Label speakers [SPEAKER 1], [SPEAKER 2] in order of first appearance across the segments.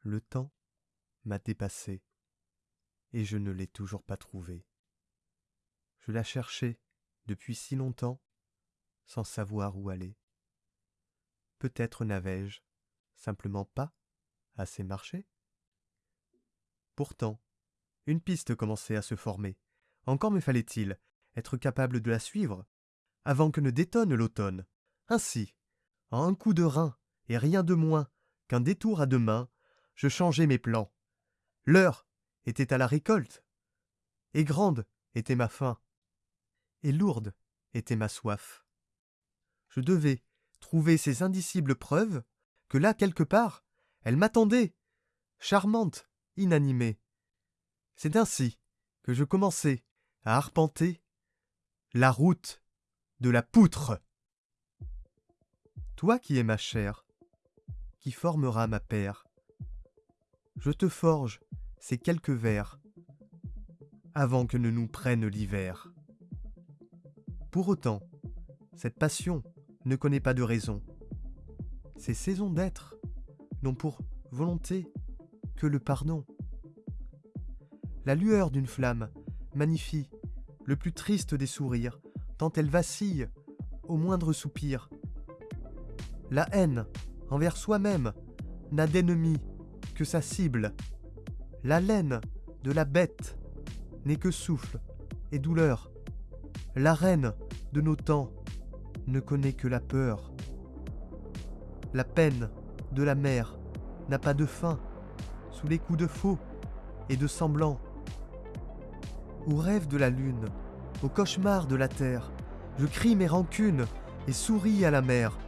[SPEAKER 1] Le temps m'a dépassé, et je ne l'ai toujours pas trouvée. Je la cherchais depuis si longtemps, sans savoir où aller. Peut-être n'avais-je simplement pas assez marché Pourtant, une piste commençait à se former. Encore me fallait-il être capable de la suivre avant que ne détonne l'automne. Ainsi, en un coup de rein et rien de moins qu'un détour à deux mains, je changeai mes plans. L'heure était à la récolte, et grande était ma faim, et lourde était ma soif. Je devais trouver ces indicibles preuves que là quelque part elle m'attendait, charmante, inanimée. C'est ainsi que je commençai à arpenter la route de la poutre. Toi qui es ma chair, qui formera ma paire, je te forge ces quelques vers avant que ne nous prenne l'hiver. Pour autant, cette passion ne connaît pas de raison. Ces saisons d'être n'ont pour volonté que le pardon. La lueur d'une flamme magnifie le plus triste des sourires, tant elle vacille au moindre soupir. La haine envers soi-même n'a d'ennemi sa cible. La laine de la bête n'est que souffle et douleur. La reine de nos temps ne connaît que la peur. La peine de la mer n'a pas de fin sous les coups de faux et de semblants. Au rêve de la lune, au cauchemar de la terre, je crie mes rancunes et souris à la mer.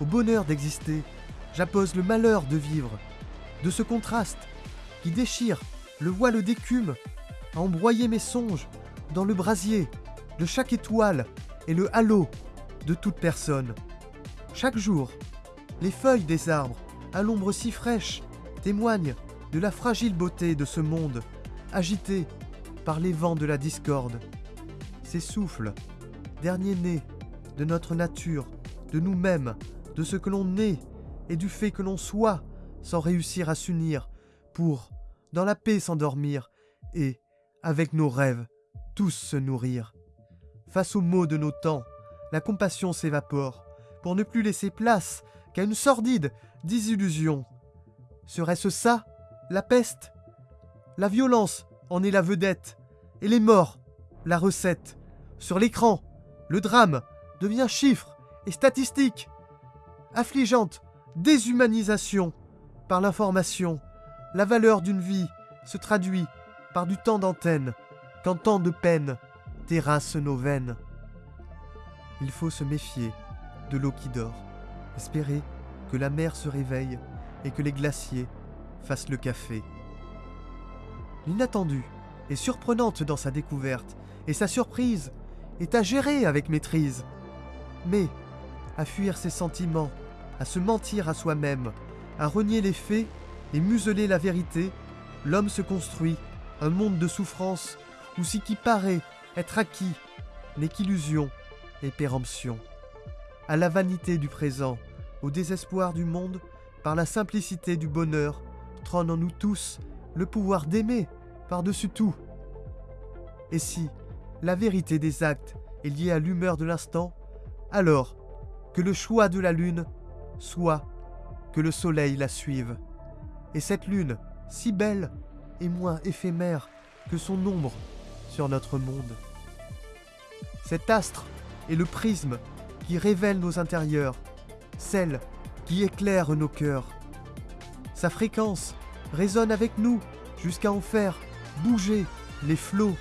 [SPEAKER 1] Au bonheur d'exister, j'appose le malheur de vivre. De ce contraste qui déchire le voile d'écume, à embroyer mes songes dans le brasier de chaque étoile et le halo de toute personne. Chaque jour, les feuilles des arbres, à l'ombre si fraîche, témoignent de la fragile beauté de ce monde, agité par les vents de la discorde. Ces souffles, derniers nés de notre nature, de nous-mêmes, de ce que l'on est et du fait que l'on soit, sans réussir à s'unir, pour, dans la paix, s'endormir et, avec nos rêves, tous se nourrir. Face aux maux de nos temps, la compassion s'évapore, pour ne plus laisser place qu'à une sordide désillusion. Serait-ce ça, la peste? La violence en est la vedette, et les morts, la recette. Sur l'écran, le drame devient chiffre et statistique. Affligeante déshumanisation par l'information, la valeur d'une vie se traduit par du temps d'antenne, quand tant de peine terrasse nos veines. Il faut se méfier de l'eau qui dort, espérer que la mer se réveille et que les glaciers fassent le café. L'inattendue est surprenante dans sa découverte, et sa surprise est à gérer avec maîtrise. Mais, à fuir ses sentiments, à se mentir à soi-même, à renier les faits et museler la vérité, l'homme se construit un monde de souffrance où ce qui paraît être acquis n'est qu'illusion et péremption. À la vanité du présent, au désespoir du monde, par la simplicité du bonheur, trône en nous tous le pouvoir d'aimer par-dessus tout. Et si la vérité des actes est liée à l'humeur de l'instant, alors que le choix de la lune soit que le soleil la suive. Et cette lune, si belle, est moins éphémère que son ombre sur notre monde. Cet astre est le prisme qui révèle nos intérieurs, celle qui éclaire nos cœurs. Sa fréquence résonne avec nous jusqu'à en faire bouger les flots.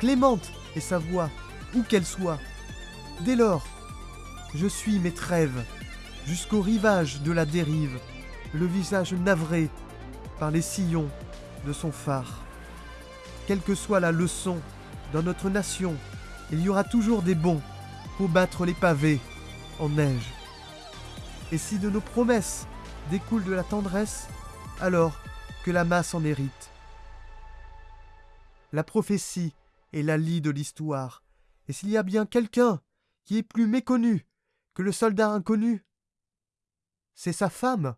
[SPEAKER 1] Clémente est sa voix, où qu'elle soit. Dès lors, je suis mes trêves jusqu'au rivage de la dérive, le visage navré par les sillons de son phare. Quelle que soit la leçon dans notre nation, il y aura toujours des bons pour battre les pavés en neige. Et si de nos promesses découle de la tendresse, alors que la masse en hérite. La prophétie est la lie de l'histoire, et s'il y a bien quelqu'un qui est plus méconnu que le soldat inconnu, c'est sa femme